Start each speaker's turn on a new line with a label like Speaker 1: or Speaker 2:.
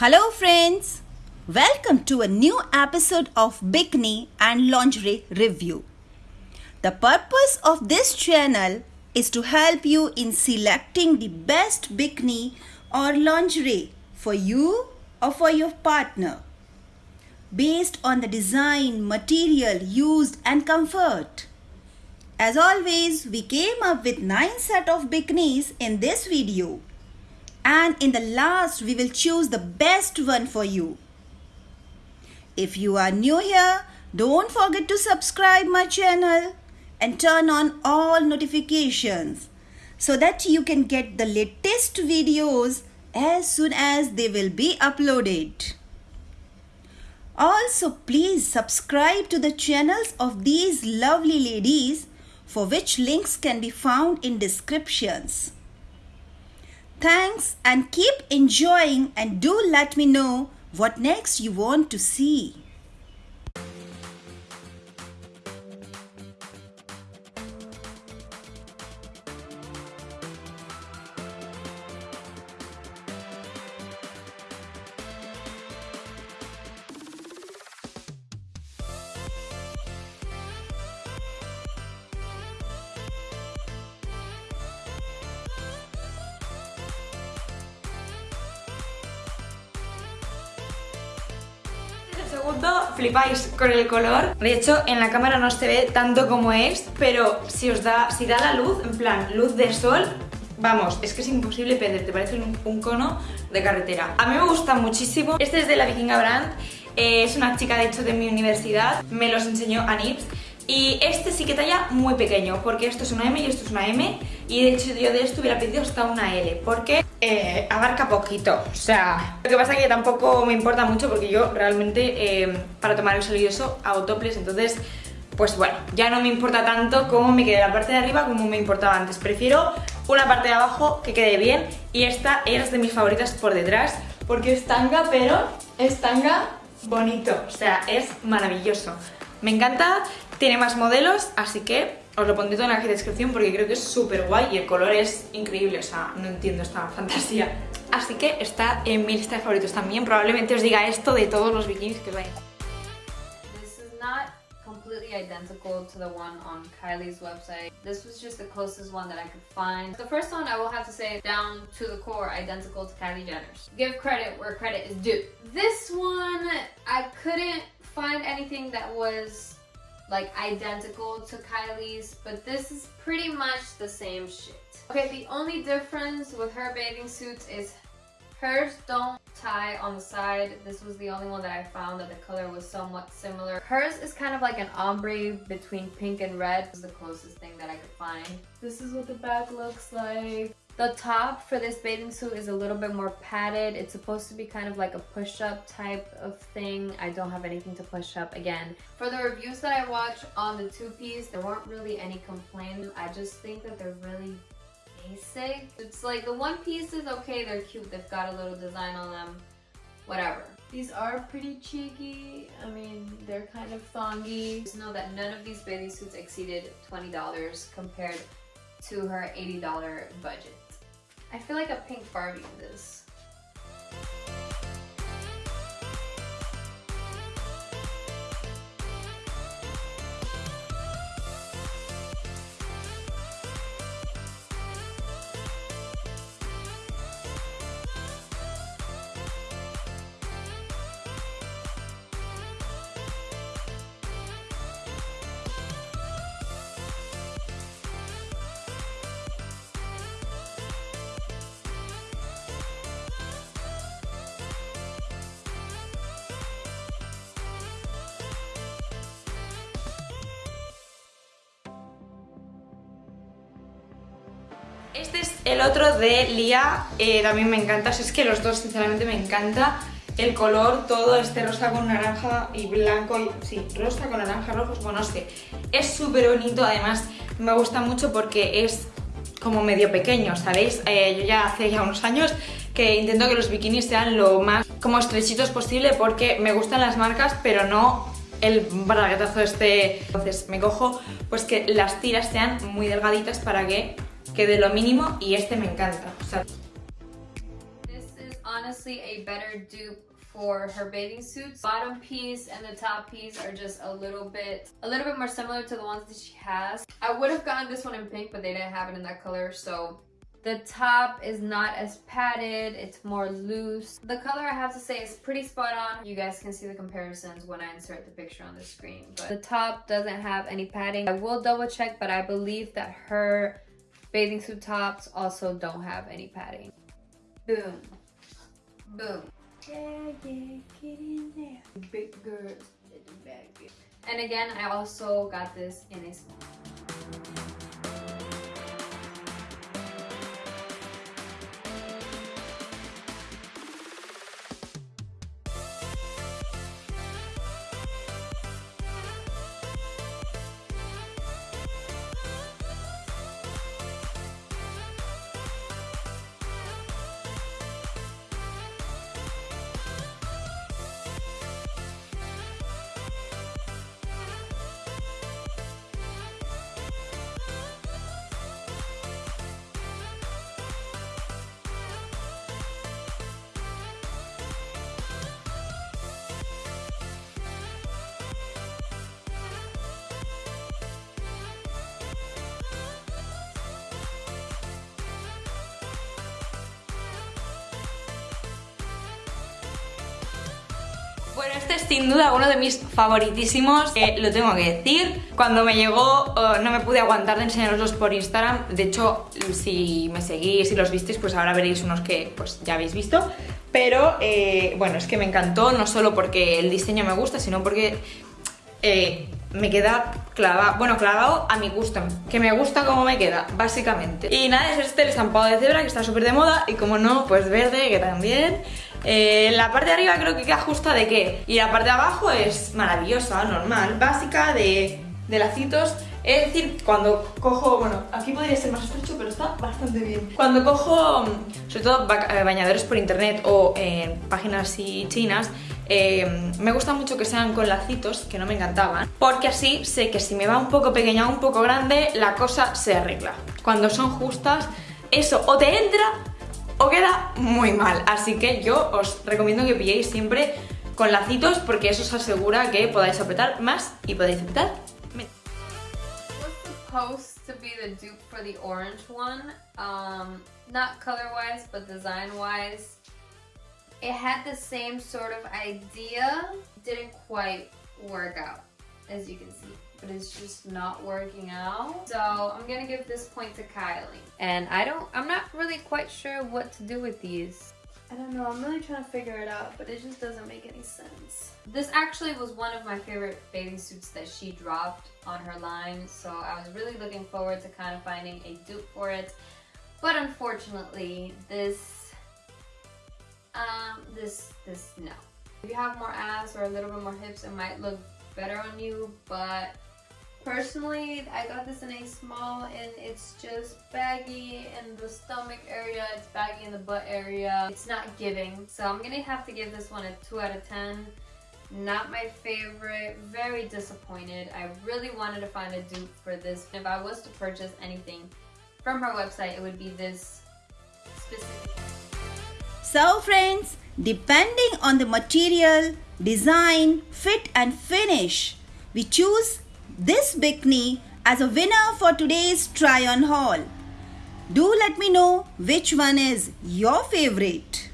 Speaker 1: Hello, friends. Welcome to a new episode of Bikini and Lingerie Review. The purpose of this channel is to help you in selecting the best bikini or lingerie for you or for your partner based on the design, material used and comfort. As always, we came up with 9 set of bikinis in this video and in the last we will choose the best one for you. If you are new here, don't forget to subscribe my channel and turn on all notifications so that you can get the latest videos as soon as they will be uploaded. Also, please subscribe to the channels of these lovely ladies for which links can be found in descriptions. Thanks and keep enjoying and do let me know what next you want to see.
Speaker 2: Segundo flipáis con el color. De hecho, en la cámara no se ve tanto como es, pero si os da, si da la luz, en plan luz de sol, vamos, es que es imposible perder, te parece un, un cono de carretera. A mí me gusta muchísimo. Este es de la Vikinga Brand, eh, es una chica de hecho de mi universidad, me los enseñó a Nips. Y este sí que talla muy pequeño, porque esto es una M y esto es una M Y de hecho yo de esto hubiera pedido hasta una L Porque eh, abarca poquito, o sea... Lo que pasa es que tampoco me importa mucho porque yo realmente eh, para tomar el sol y eso hago toples. Entonces, pues bueno, ya no me importa tanto cómo me quede la parte de arriba como me importaba antes. Prefiero una parte de abajo que quede bien Y esta es de mis favoritas por detrás Porque es tanga, pero es tanga bonito. O sea, es maravilloso. Me encanta, tiene más modelos, así que os lo pondré todo en la descripción porque creo que es súper guay y el color es increíble, o sea, no entiendo esta fantasía. Así que está en mi lista de favoritos también, probablemente os diga esto de todos los bikinis que vais.
Speaker 3: This is not completely identical to the one on Kylie's website. This was just the closest one that I could find. The first one I will have to say down to the core identical to Kylie Jenner's. Give credit where credit is due. This one I couldn't find anything that was like identical to Kylie's, but this is pretty much the same shit. Okay, the only difference with her bathing suits is hers don't tie on the side. This was the only one that I found that the color was somewhat similar. Hers is kind of like an ombre between pink and red. This is the closest thing that I could find. This is what the back looks like. The top for this bathing suit is a little bit more padded. It's supposed to be kind of like a push-up type of thing. I don't have anything to push up again. For the reviews that I watched on the two-piece, there weren't really any complaints. I just think that they're really basic. It's like the one piece is okay, they're cute, they've got a little design on them, whatever. These are pretty cheeky. I mean, they're kind of thongy. Just know that none of these bathing suits exceeded $20 compared to her $80 budget. I feel like a pink Barbie in this.
Speaker 2: Este es el otro de Lía, eh, también me encanta, es que los dos sinceramente me encanta el color, todo este rosa con naranja y blanco, y, sí, rosa con naranja, rojos, bueno, no sé, es súper bonito, además me gusta mucho porque es como medio pequeño, ¿sabéis? Eh, yo ya hace ya unos años que intento que los bikinis sean lo más como estrechitos posible porque me gustan las marcas, pero no el braguetazo este. Entonces me cojo pues que las tiras sean muy delgaditas para que quede lo mínimo y este me encanta. O sea,
Speaker 3: This is honestly a better dupe for her bathing suits. Bottom piece and the top piece are just a little bit, a little bit more similar to the ones that she has. I would have gotten this one in pink, but they didn't have it in that color, so the top is not as padded, it's more loose. The color I have to say is pretty spot on. You guys can see the comparisons when I insert the picture on the screen. But the top doesn't have any padding. I will double check, but I believe that her bathing suit tops also don't have any padding. Boom. Boom. Yeah, yeah, get in there. Big girls in the bag. And again, I also got this in a small.
Speaker 2: Bueno, este es sin duda uno de mis favoritísimos, eh, lo tengo que decir. Cuando me llegó eh, no me pude aguantar de enseñaroslos por Instagram. De hecho, si me seguís y los visteis, pues ahora veréis unos que pues ya habéis visto. Pero eh, bueno, es que me encantó, no solo porque el diseño me gusta, sino porque eh, me queda clavado, bueno, clavado a mi gusto, que me gusta cómo me queda, básicamente. Y nada, es este el estampado de cebra que está súper de moda y como no, pues verde, que también. Eh, la parte de arriba creo que queda justa de qué, y la parte de abajo es maravillosa, normal, básica, de, de lacitos. Es decir, cuando cojo, bueno, aquí podría ser más estrecho, pero está bastante bien. Cuando cojo, sobre todo eh, bañadores por internet o en páginas así chinas, eh, me gusta mucho que sean con lacitos, que no me encantaban, porque así sé que si me va un poco pequeña o un poco grande, la cosa se arregla. Cuando son justas, eso o te entra o queda muy mal. Así que yo os recomiendo que pilléis siempre con lacitos, porque eso os asegura que podáis apretar más y podéis apretar menos.
Speaker 3: dupe orange. Um, not color wise, but design wise. It had the same sort of idea, didn't quite work out, as you can see. But it's just not working out. So I'm gonna give this point to Kylie. And I don't, I'm not really quite sure what to do with these. I don't know, I'm really trying to figure it out, but it just doesn't make any sense. This actually was one of my favorite bathing suits that she dropped on her line, so I was really looking forward to kind of finding a dupe for it. But unfortunately, this, um, this, this, no. If you have more ass or a little bit more hips, it might look better on you, but Personally, I got this in a small and it's just baggy in the stomach area, it's baggy in the butt area. It's not giving. So I'm gonna have to give this one a 2 out of 10. Not my favorite, very disappointed. I really wanted to find a dupe for this. If I was to purchase anything from her website, it would be this specific.
Speaker 1: So friends, depending on the material, design, fit and finish, we choose this bikini as a winner for today's try on haul. Do let me know which one is your favorite.